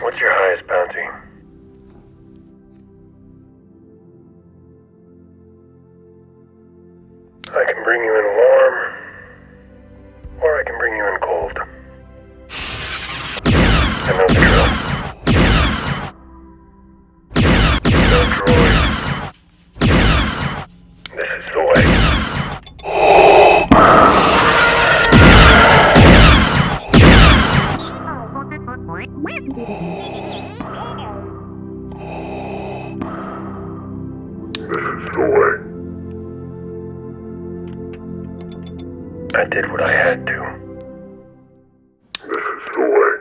What's your highest bounty? I can bring you in warm, or I can bring you in cold. I know the drill. No droid. This is the way. Enjoy. I did what I had to. This is the way.